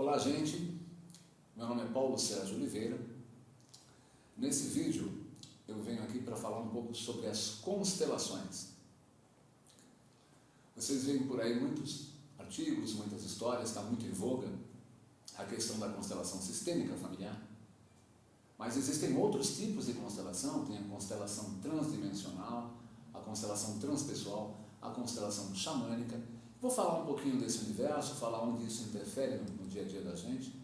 Olá, gente. Meu nome é Paulo Sérgio Oliveira. Nesse vídeo, eu venho aqui para falar um pouco sobre as constelações. Vocês veem por aí muitos artigos, muitas histórias, está muito em voga a questão da constelação sistêmica familiar. Mas existem outros tipos de constelação, tem a constelação transdimensional, a constelação transpessoal, a constelação xamânica. Vou falar um pouquinho desse universo, falar onde isso interfere no, no dia a dia da gente.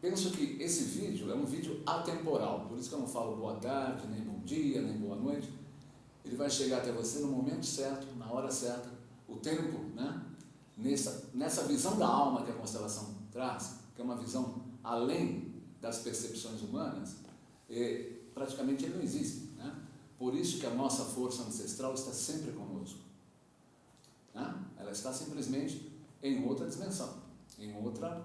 Penso que esse vídeo é um vídeo atemporal, por isso que eu não falo boa tarde, nem bom dia, nem boa noite. Ele vai chegar até você no momento certo, na hora certa, o tempo, né? Nessa, nessa visão da alma que a constelação traz, que é uma visão além das percepções humanas, e praticamente ele não existe. Né? Por isso que a nossa força ancestral está sempre conosco. Né? Ela está simplesmente em outra dimensão, em outra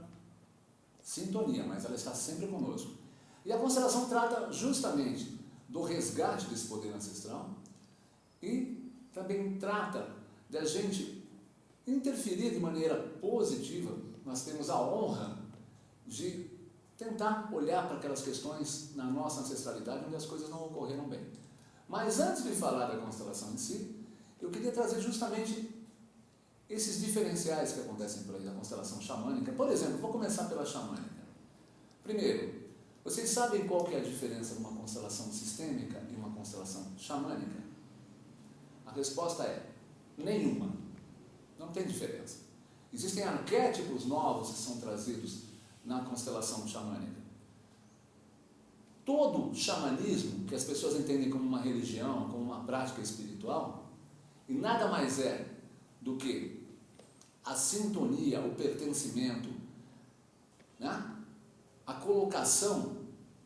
sintonia, mas ela está sempre conosco. E a constelação trata justamente do resgate desse poder ancestral e também trata da gente interferir de maneira positiva. Nós temos a honra de tentar olhar para aquelas questões na nossa ancestralidade onde as coisas não ocorreram bem. Mas antes de falar da constelação em si, eu queria trazer justamente esses diferenciais que acontecem por aí da constelação xamânica. Por exemplo, vou começar pela xamânica. Primeiro, vocês sabem qual que é a diferença de uma constelação sistêmica e uma constelação xamânica? A resposta é nenhuma. Não tem diferença. Existem arquétipos novos que são trazidos na constelação xamânica. Todo xamanismo, que as pessoas entendem como uma religião, como uma prática espiritual, e nada mais é do que a sintonia, o pertencimento, né? a colocação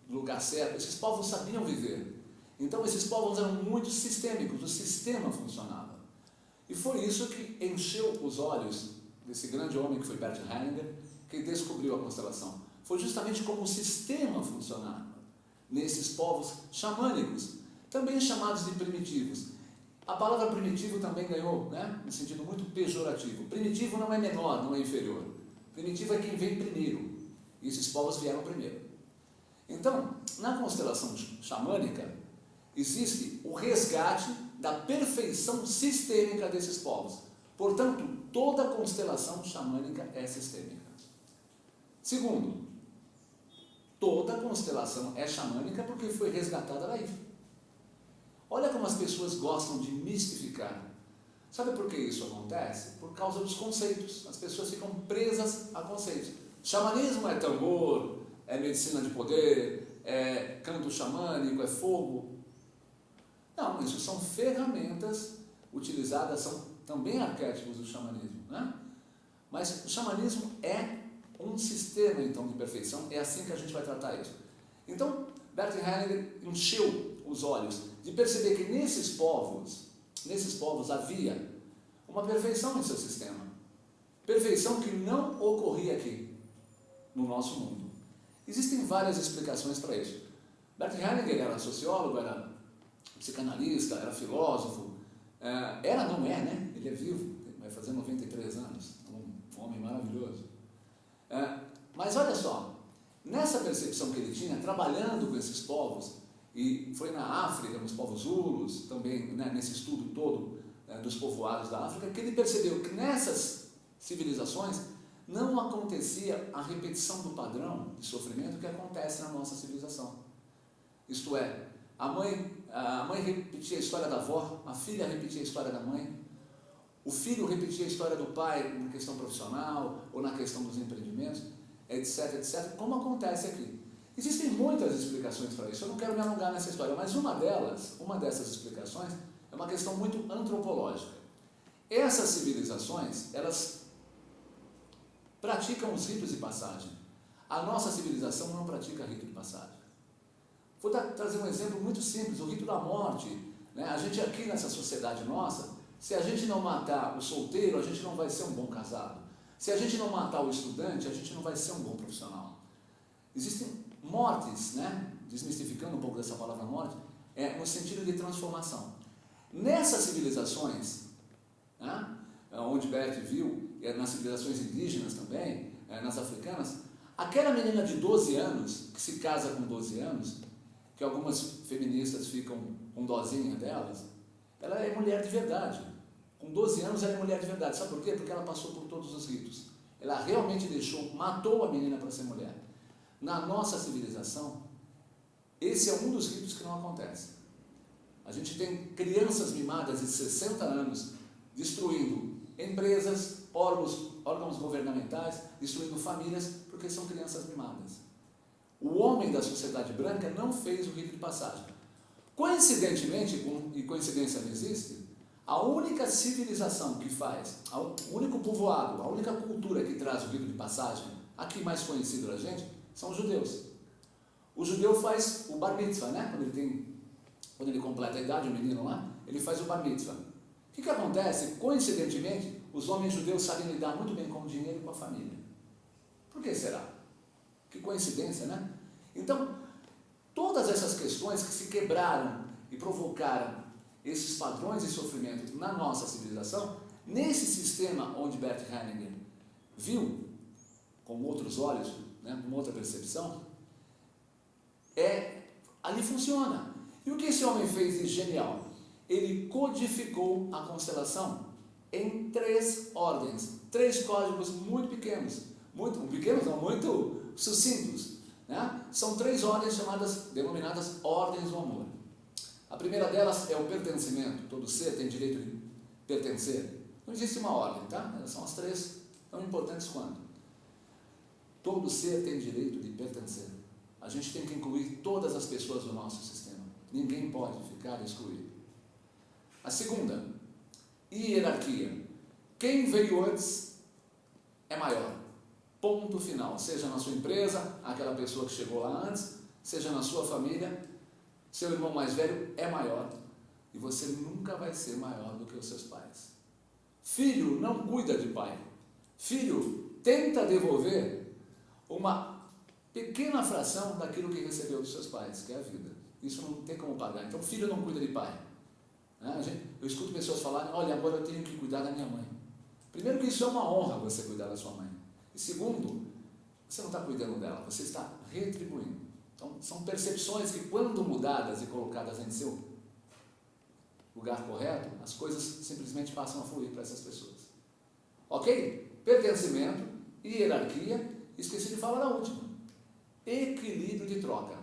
no lugar certo. Esses povos sabiam viver. Então, esses povos eram muito sistêmicos, o sistema funcionava. E foi isso que encheu os olhos desse grande homem que foi Bert Hellinger, que descobriu a constelação. Foi justamente como o sistema funcionava nesses povos xamânicos, também chamados de primitivos. A palavra primitivo também ganhou, né, no sentido muito pejorativo. Primitivo não é menor, não é inferior. Primitivo é quem vem primeiro. E esses povos vieram primeiro. Então, na constelação xamânica, existe o resgate da perfeição sistêmica desses povos. Portanto, toda constelação xamânica é sistêmica. Segundo, toda constelação é xamânica porque foi resgatada daí. Olha como as pessoas gostam de mistificar. Sabe por que isso acontece? Por causa dos conceitos. As pessoas ficam presas a conceitos. Xamanismo é tambor, é medicina de poder, é canto xamânico, é fogo. Não, isso são ferramentas utilizadas, são também arquétipos do xamanismo. Né? Mas o xamanismo é um sistema então de perfeição, é assim que a gente vai tratar isso. Então, Bert Hellinger encheu os olhos de perceber que nesses povos, nesses povos havia uma perfeição em seu sistema. Perfeição que não ocorria aqui, no nosso mundo. Existem várias explicações para isso. Bert Hellinger era sociólogo, era psicanalista, era filósofo, é, era, não é, né? Ele é vivo, vai fazer 93 anos, um homem maravilhoso. É, mas olha só, nessa percepção que ele tinha, trabalhando com esses povos, e foi na África, nos povos Zulus, também né, nesse estudo todo é, dos povoados da África, que ele percebeu que nessas civilizações não acontecia a repetição do padrão de sofrimento que acontece na nossa civilização. Isto é, a mãe, a mãe repetia a história da avó, a filha repetia a história da mãe, o filho repetia a história do pai na questão profissional ou na questão dos empreendimentos, etc, etc, como acontece aqui. Existem muitas explicações para isso, eu não quero me alongar nessa história, mas uma delas, uma dessas explicações, é uma questão muito antropológica. Essas civilizações, elas praticam os ritos de passagem. A nossa civilização não pratica rito de passagem. Vou trazer um exemplo muito simples, o rito da morte. Né? A gente aqui nessa sociedade nossa, se a gente não matar o solteiro, a gente não vai ser um bom casado. Se a gente não matar o estudante, a gente não vai ser um bom profissional. Existem mortes, né? desmistificando um pouco dessa palavra morte, é no sentido de transformação. Nessas civilizações, né? onde Bert viu, e nas civilizações indígenas também, é, nas africanas, aquela menina de 12 anos, que se casa com 12 anos, que algumas feministas ficam com dozinha delas, ela é mulher de verdade. Com 12 anos ela é mulher de verdade. Sabe por quê? Porque ela passou por todos os ritos. Ela realmente deixou, matou a menina para ser mulher. Na nossa civilização, esse é um dos ritos que não acontece. A gente tem crianças mimadas de 60 anos destruindo empresas, órgãos, órgãos governamentais, destruindo famílias, porque são crianças mimadas. O homem da sociedade branca não fez o rito de passagem. Coincidentemente, e coincidência não existe, a única civilização que faz, o único povoado, a única cultura que traz o rito de passagem, aqui mais conhecido da gente, são os judeus. O judeu faz o bar mitzvah, né? Quando ele tem, quando ele completa a idade, o menino lá, ele faz o bar mitzvah. O que, que acontece? Coincidentemente, os homens judeus sabem lidar muito bem com o dinheiro e com a família. Por que será? Que coincidência, né? Então, todas essas questões que se quebraram e provocaram esses padrões de sofrimento na nossa civilização, nesse sistema onde Bert Hellinger viu com outros olhos, né, com outra percepção, é ali funciona. E o que esse homem fez de genial? Ele codificou a constelação em três ordens, três códigos muito pequenos, muito pequenos, não, muito sucintos. Né? São três ordens chamadas, denominadas ordens do amor. A primeira delas é o pertencimento. Todo ser tem direito de pertencer. Não existe uma ordem, tá? São as três tão importantes quanto. Todo ser tem direito de pertencer. A gente tem que incluir todas as pessoas do nosso sistema. Ninguém pode ficar excluído. A segunda, hierarquia. Quem veio antes é maior. Ponto final. Seja na sua empresa, aquela pessoa que chegou lá antes, seja na sua família, seu irmão mais velho é maior e você nunca vai ser maior do que os seus pais. Filho não cuida de pai. Filho tenta devolver uma pequena fração daquilo que recebeu dos seus pais, que é a vida. Isso não tem como pagar. Então, filho não cuida de pai. Né? Eu escuto pessoas falarem: olha, agora eu tenho que cuidar da minha mãe. Primeiro, que isso é uma honra você cuidar da sua mãe. E segundo, você não está cuidando dela, você está retribuindo. Então, são percepções que, quando mudadas e colocadas em seu lugar correto, as coisas simplesmente passam a fluir para essas pessoas. Ok? Pertencimento, hierarquia, esqueci de falar da última. Equilíbrio de troca.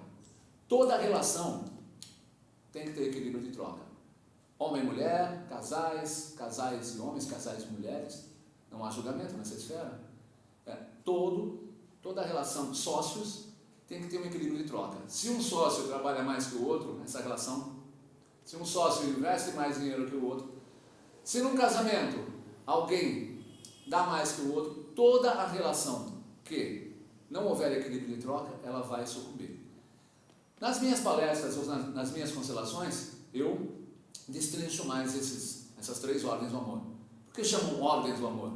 Toda relação tem que ter equilíbrio de troca. Homem e mulher, casais, casais e homens, casais e mulheres. Não há julgamento nessa esfera. É, todo, toda relação de sócios tem que ter um equilíbrio de troca. Se um sócio trabalha mais que o outro, essa relação, se um sócio investe mais dinheiro que o outro, se num casamento alguém dá mais que o outro, toda a relação que não houver equilíbrio de troca, ela vai sucumbir. Nas minhas palestras ou nas minhas constelações, eu destrincho mais esses, essas três ordens do amor. Por que chamam ordens do amor?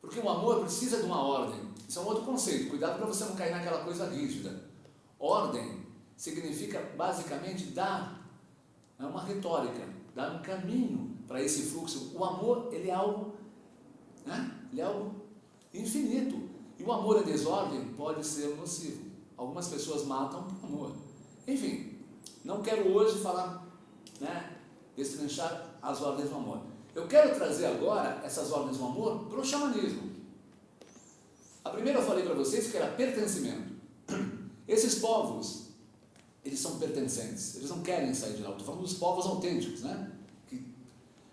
Porque o amor precisa de uma ordem. Isso é um outro conceito. Cuidado para você não cair naquela coisa rígida. Ordem significa basicamente dar, é uma retórica, dar um caminho para esse fluxo. O amor, ele é algo, né? ele é algo infinito. E o amor em desordem pode ser nocivo. Algumas pessoas matam por amor. Enfim, não quero hoje falar, né, destrinchar as ordens do amor. Eu quero trazer agora essas ordens do amor para o xamanismo. A primeira eu falei para vocês que era pertencimento. Esses povos, eles são pertencentes, eles não querem sair de lá. Estou falando dos povos autênticos, né? Que,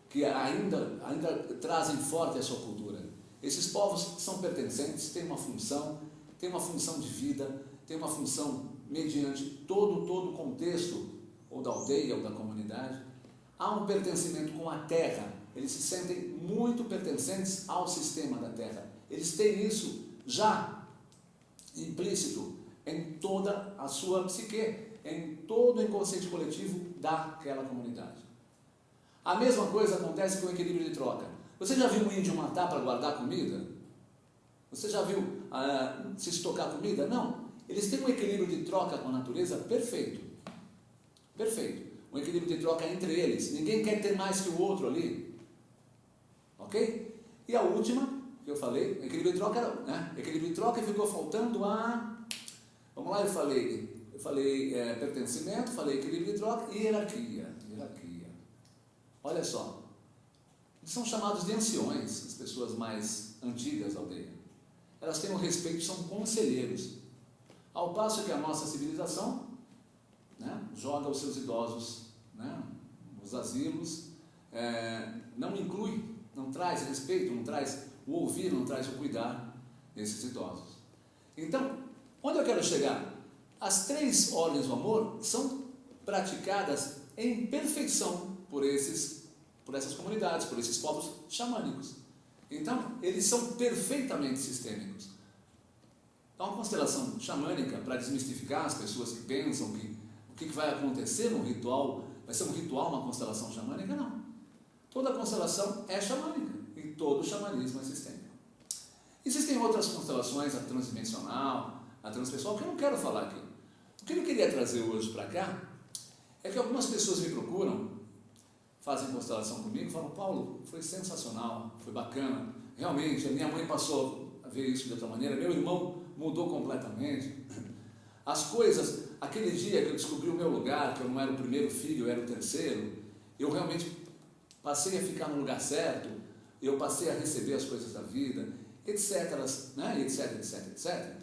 que ainda, ainda trazem forte a sua cultura. Esses povos são pertencentes, têm uma função, têm uma função de vida, têm uma função mediante todo, todo o contexto, ou da aldeia ou da comunidade. Há um pertencimento com a terra, eles se sentem muito pertencentes ao sistema da terra. Eles têm isso já implícito em toda a sua psique, em todo o inconsciente coletivo daquela comunidade. A mesma coisa acontece com o equilíbrio de troca. Você já viu um índio matar para guardar comida? Você já viu ah, se estocar comida? Não. Eles têm um equilíbrio de troca com a natureza perfeito. Perfeito. Um equilíbrio de troca entre eles. Ninguém quer ter mais que o outro ali. Ok? E a última que eu falei, equilíbrio e troca, né? Equilíbrio e troca ficou faltando a. Vamos lá, eu falei, eu falei é, pertencimento, falei equilíbrio e troca e hierarquia. Hierarquia. Olha só. São chamados de anciões, as pessoas mais antigas da aldeia. Elas têm um respeito, são conselheiros. Ao passo que a nossa civilização né, joga os seus idosos né, nos asilos, é, não inclui, não traz respeito, não traz o ouvir, não traz o cuidar desses idosos. Então, onde eu quero chegar? As três ordens do amor são praticadas em perfeição por esses por essas comunidades, por esses povos xamânicos. Então, eles são perfeitamente sistêmicos. Então, a constelação xamânica, para desmistificar as pessoas que pensam que o que vai acontecer no ritual, vai ser um ritual, uma constelação xamânica, não. Toda constelação é xamânica e todo xamanismo é sistêmico. Existem outras constelações, a transdimensional, a transpessoal, que eu não quero falar aqui. O que eu queria trazer hoje para cá é que algumas pessoas me procuram fazem constelação comigo, falam, Paulo, foi sensacional, foi bacana, realmente, a minha mãe passou a ver isso de outra maneira, meu irmão mudou completamente. As coisas, aquele dia que eu descobri o meu lugar, que eu não era o primeiro filho, eu era o terceiro, eu realmente passei a ficar no lugar certo, eu passei a receber as coisas da vida, etc, né? etc, etc, etc.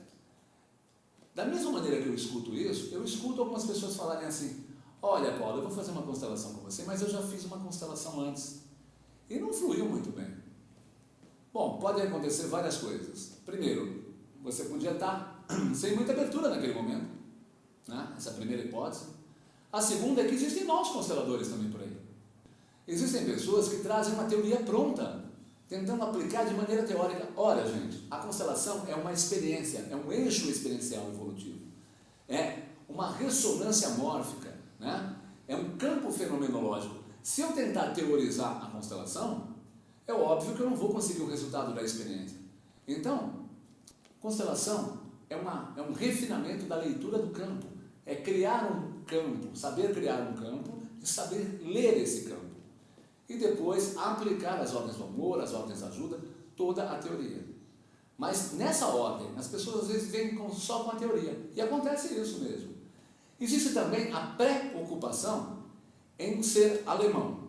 Da mesma maneira que eu escuto isso, eu escuto algumas pessoas falarem assim, Olha, Paulo, eu vou fazer uma constelação com você, mas eu já fiz uma constelação antes. E não fluiu muito bem. Bom, podem acontecer várias coisas. Primeiro, você podia estar sem muita abertura naquele momento. Né? Essa é a primeira hipótese. A segunda é que existem maus consteladores também por aí. Existem pessoas que trazem uma teoria pronta, tentando aplicar de maneira teórica. Olha, gente, a constelação é uma experiência, é um eixo experiencial evolutivo. É uma ressonância mórfica né? É um campo fenomenológico. Se eu tentar teorizar a constelação, é óbvio que eu não vou conseguir o resultado da experiência. Então, constelação é, uma, é um refinamento da leitura do campo. É criar um campo, saber criar um campo e saber ler esse campo. E depois aplicar as ordens do amor, as ordens da ajuda, toda a teoria. Mas nessa ordem, as pessoas às vezes vêm só com a teoria. E acontece isso mesmo. Existe também a preocupação em ser alemão.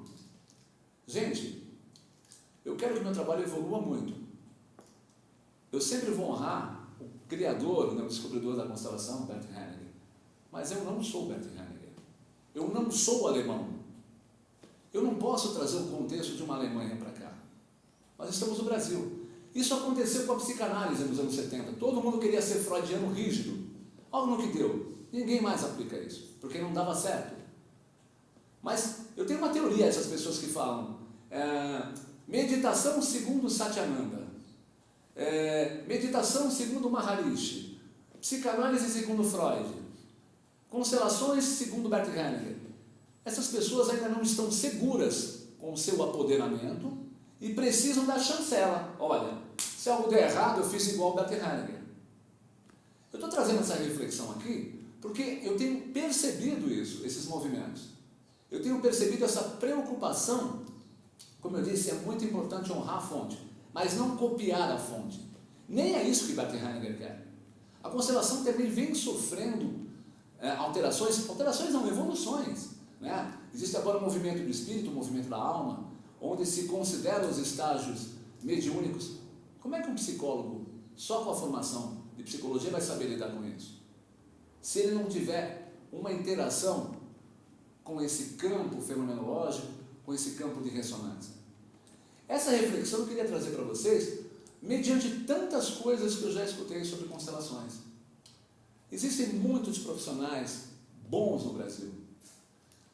Gente, eu quero que meu trabalho evolua muito. Eu sempre vou honrar o criador, né, o descobridor da constelação, Bert Hellinger. Mas eu não sou Bert Hellinger. Eu não sou alemão. Eu não posso trazer o contexto de uma Alemanha para cá. Nós estamos no Brasil. Isso aconteceu com a psicanálise nos anos 70. Todo mundo queria ser freudiano rígido. Olha no que deu. Ninguém mais aplica isso, porque não dava certo. Mas eu tenho uma teoria, essas pessoas que falam, é, meditação segundo Satyananda, é, meditação segundo Maharishi, psicanálise segundo Freud, constelações segundo Bert Hellinger. Essas pessoas ainda não estão seguras com o seu apoderamento e precisam da chancela. Olha, se algo der errado, eu fiz igual Bert Hellinger. Eu estou trazendo essa reflexão aqui porque eu tenho percebido isso, esses movimentos. Eu tenho percebido essa preocupação, como eu disse, é muito importante honrar a fonte, mas não copiar a fonte. Nem é isso que Batten Heiniger quer. A constelação também vem sofrendo é, alterações, alterações não, evoluções. Né? Existe agora o movimento do espírito, o movimento da alma, onde se considera os estágios mediúnicos. Como é que um psicólogo, só com a formação de psicologia, vai saber lidar com isso? Se ele não tiver uma interação com esse campo fenomenológico, com esse campo de ressonância. Essa reflexão eu queria trazer para vocês, mediante tantas coisas que eu já escutei sobre constelações. Existem muitos profissionais bons no Brasil.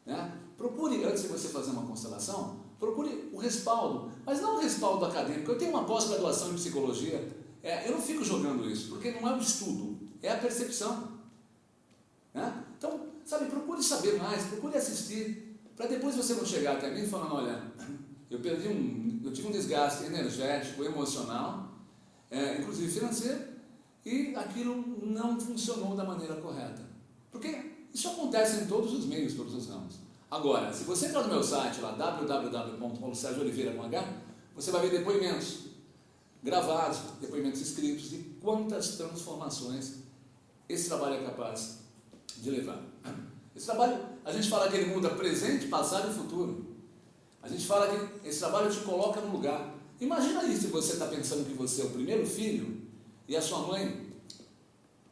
Né? Procure, antes de você fazer uma constelação, procure o respaldo, mas não o respaldo acadêmico. Eu tenho uma pós-graduação em psicologia, é, eu não fico jogando isso, porque não é um estudo, é a percepção. Então, sabe, procure saber mais, procure assistir, para depois você não chegar até mim falando, olha, eu perdi um, eu tive um desgaste energético, emocional, é, inclusive financeiro, e aquilo não funcionou da maneira correta. Porque isso acontece em todos os meios, todos os ramos. Agora, se você entrar no meu site lá, www.paulosergiooliveira.com, você vai ver depoimentos gravados, depoimentos escritos, de quantas transformações esse trabalho é capaz de levar. Esse trabalho, a gente fala que ele muda presente, passado e futuro. A gente fala que esse trabalho te coloca no lugar. Imagina aí se você está pensando que você é o primeiro filho e a sua mãe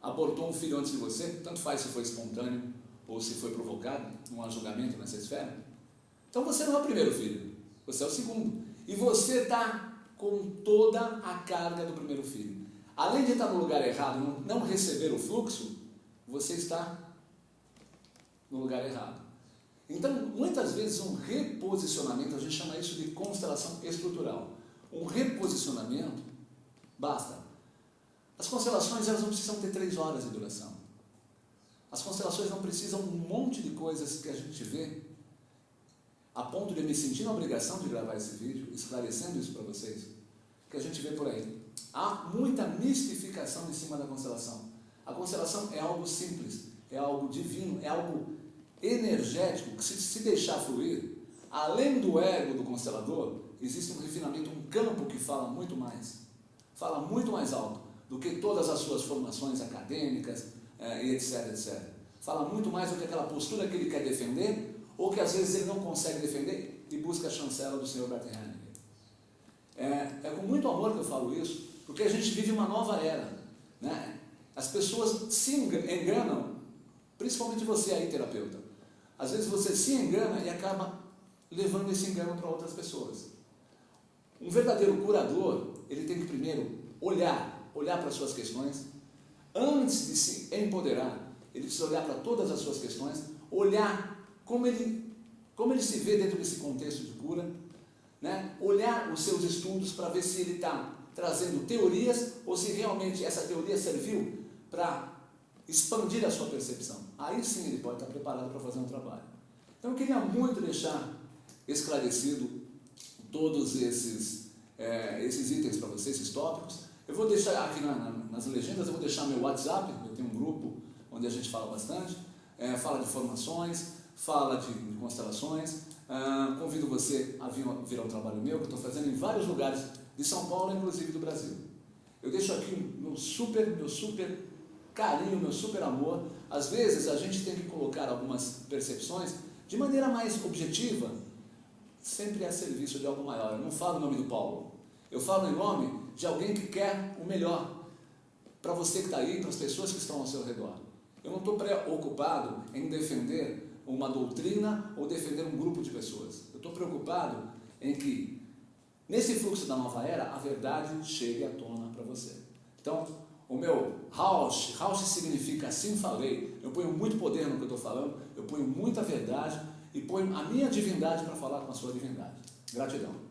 abortou um filho antes de você, tanto faz se foi espontâneo ou se foi provocado, não há julgamento nessa esfera. Então você não é o primeiro filho, você é o segundo. E você está com toda a carga do primeiro filho. Além de estar no lugar errado, não receber o fluxo, você está no lugar errado. Então, muitas vezes, um reposicionamento, a gente chama isso de constelação estrutural. Um reposicionamento basta. As constelações elas não precisam ter três horas de duração. As constelações não precisam um monte de coisas que a gente vê, a ponto de me sentir na obrigação de gravar esse vídeo, esclarecendo isso para vocês, que a gente vê por aí. Há muita mistificação em cima da constelação. A constelação é algo simples, é algo divino, é algo energético que se, se deixar fluir, além do ego do constelador, existe um refinamento, um campo que fala muito mais, fala muito mais alto do que todas as suas formações acadêmicas eh, e etc, etc. Fala muito mais do que aquela postura que ele quer defender ou que às vezes ele não consegue defender e busca a chancela do Senhor Bert Hellinger. É, é com muito amor que eu falo isso, porque a gente vive uma nova era. Né? As pessoas se enganam, principalmente você aí, terapeuta. Às vezes você se engana e acaba levando esse engano para outras pessoas. Um verdadeiro curador, ele tem que primeiro olhar, olhar para as suas questões, antes de se empoderar, ele precisa olhar para todas as suas questões, olhar como ele, como ele se vê dentro desse contexto de cura, né? olhar os seus estudos para ver se ele está trazendo teorias ou se realmente essa teoria serviu para expandir a sua percepção. Aí sim ele pode estar preparado para fazer um trabalho. Então eu queria muito deixar esclarecido todos esses, é, esses itens para vocês, esses tópicos. Eu vou deixar aqui na, na, nas legendas, eu vou deixar meu WhatsApp, eu tenho um grupo onde a gente fala bastante, é, fala de formações, fala de, de constelações. Ah, convido você a vir, vir ao trabalho meu, que estou fazendo em vários lugares de São Paulo, inclusive do Brasil. Eu deixo aqui meu super, meu super carinho, meu super amor. Às vezes a gente tem que colocar algumas percepções de maneira mais objetiva, sempre a serviço de algo maior. Eu não falo em nome do Paulo, eu falo em nome de alguém que quer o melhor para você que está aí, para as pessoas que estão ao seu redor. Eu não estou preocupado em defender uma doutrina ou defender um grupo de pessoas. Eu estou preocupado em que, nesse fluxo da nova era, a verdade chegue à tona para você. Então, o meu house, house significa assim falei, eu ponho muito poder no que eu estou falando, eu ponho muita verdade e ponho a minha divindade para falar com a sua divindade. Gratidão.